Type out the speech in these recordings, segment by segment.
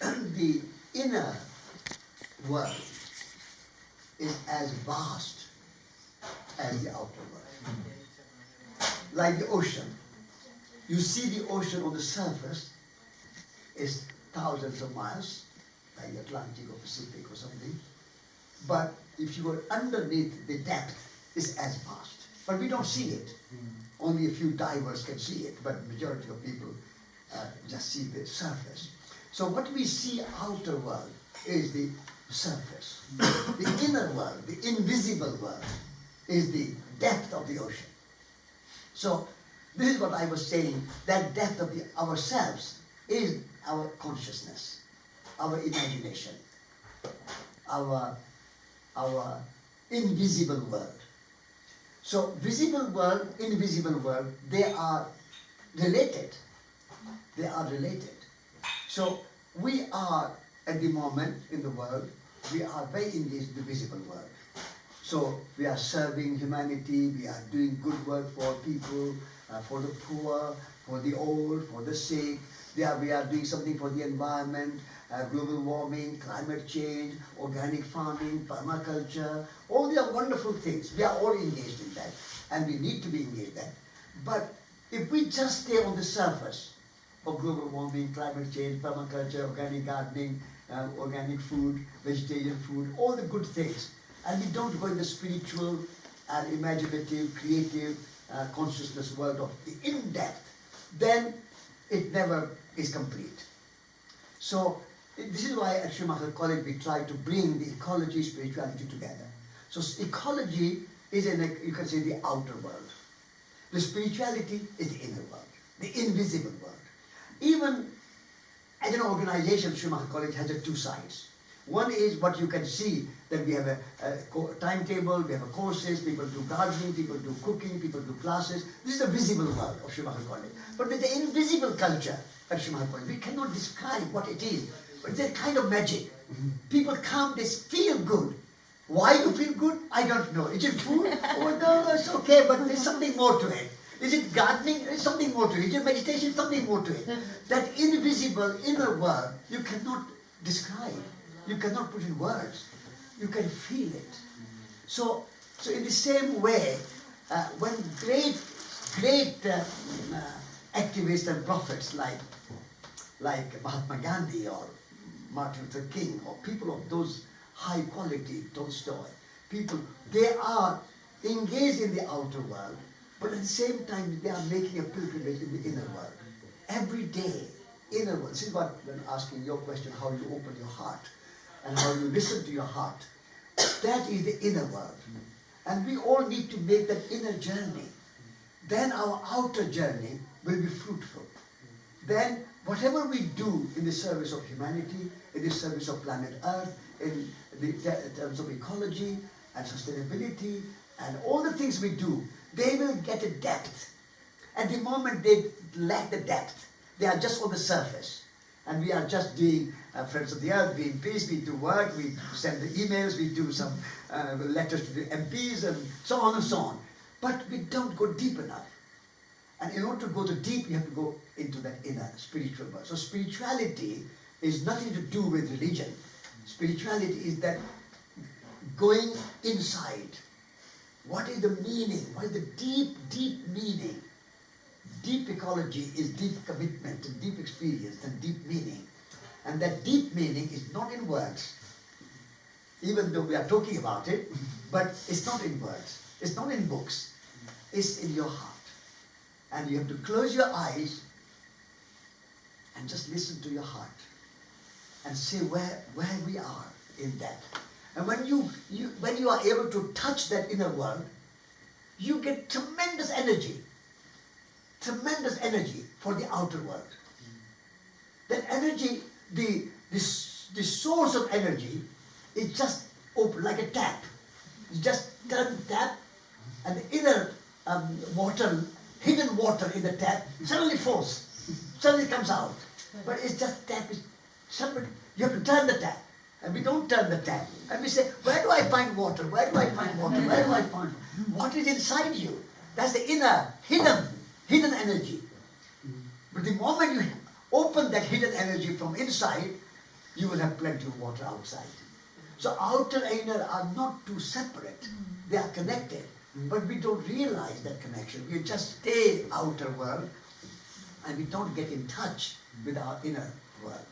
the inner world is as vast as the outer world. Like the ocean. You see the ocean on the surface is thousands of miles, like the Atlantic or Pacific or something. But if you were underneath the depth, it's as vast. But we don't see it. Only a few divers can see it, but majority of people uh, just see the surface. So what we see outer world is the surface. the inner world, the invisible world, is the depth of the ocean. So this is what I was saying, that depth of the ourselves is our consciousness, our imagination, our, our invisible world. So visible world, invisible world, they are related. They are related. So we are at the moment in the world, we are very in the visible world. So we are serving humanity, we are doing good work for people, uh, for the poor, for the old, for the sick. Are, we are doing something for the environment, uh, global warming, climate change, organic farming, permaculture. All these are wonderful things. We are all engaged in that and we need to be engaged in that. But if we just stay on the surface of global warming, climate change, permaculture, organic gardening, uh, organic food, vegetarian food, all the good things, and we don't go in the spiritual and imaginative, creative uh, consciousness world of the in-depth, then it never is complete. So this is why at Schumacher College we try to bring the ecology, spirituality together. So ecology is in, a, you can say, the outer world. The spirituality is the inner world, the invisible world. Even as an organization, Schumacher College has a two sides. One is what you can see, that we have a, a timetable, we have courses, people do gardening, people do cooking, people do classes. This is the visible world of Schumacher College. But there's the invisible culture of Schumacher College. We cannot describe what it is, but it's a kind of magic. People come, they feel good. Why you feel good? I don't know. Is it food? oh no, that's okay, but there's something more to it. Is it gardening? There's something more to it. Is it meditation? Something more to it. That invisible inner world you cannot describe. You cannot put in words. You can feel it. So, so in the same way, uh, when great, great uh, uh, activists and prophets like, like Mahatma Gandhi or Martin Luther King or people of those high quality, Tolstoy, people, they are engaged in the outer world, but at the same time they are making a pilgrimage in the inner world. Every day, inner world. This is what, when asking your question, how you open your heart and how you listen to your heart. That is the inner world. And we all need to make that inner journey. Then our outer journey will be fruitful. Then whatever we do in the service of humanity, in the service of planet Earth, in the in terms of ecology and sustainability, and all the things we do, they will get a depth. At the moment they lack the depth, they are just on the surface. And we are just doing uh, Friends of the Earth, Greenpeace, we do work, we send the emails, we do some uh, letters to the MPs and so on and so on. But we don't go deep enough. And in order to go to deep, you have to go into that inner spiritual world. So spirituality is nothing to do with religion. Spirituality is that going inside. What is the meaning? What is the deep, deep meaning? Deep ecology is deep commitment and deep experience and deep meaning. And that deep meaning is not in words, even though we are talking about it, but it's not in words. It's not in books. It's in your heart. And you have to close your eyes and just listen to your heart and see where, where we are in that. And when you, you, when you are able to touch that inner world, you get tremendous energy. Tremendous energy for the outer world. That energy the, the, the source of energy is just open, like a tap. You just turn the tap and the inner um, water, hidden water in the tap, suddenly falls, suddenly comes out. But it's just tap, it's somebody, you have to turn the tap. And we don't turn the tap. And we say, where do I find water? Where do I find water? Where do I find water? What is inside you? That's the inner, hidden, hidden energy. But the moment you open that hidden energy from inside, you will have plenty of water outside. So outer and inner are not two separate. They are connected. But we don't realize that connection. We just stay outer world and we don't get in touch with our inner world.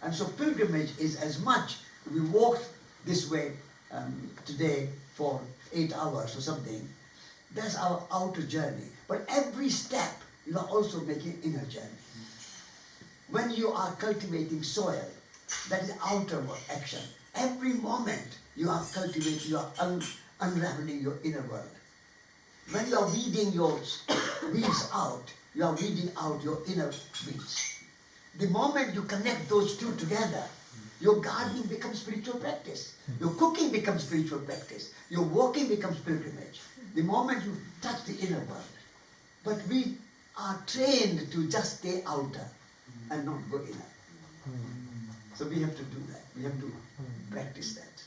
And so pilgrimage is as much, we walked this way um, today for eight hours or something, that's our outer journey. But every step, you are also making inner journey. When you are cultivating soil, that is outer action. Every moment you are cultivating, you are un- unraveling your inner world. When you are weeding your weeds out, you are weeding out your inner weeds. The moment you connect those two together, your gardening becomes spiritual practice. Your cooking becomes spiritual practice. Your walking becomes pilgrimage. The moment you touch the inner world. But we are trained to just stay outer and not go inner. So we have to do that. We have to practice that.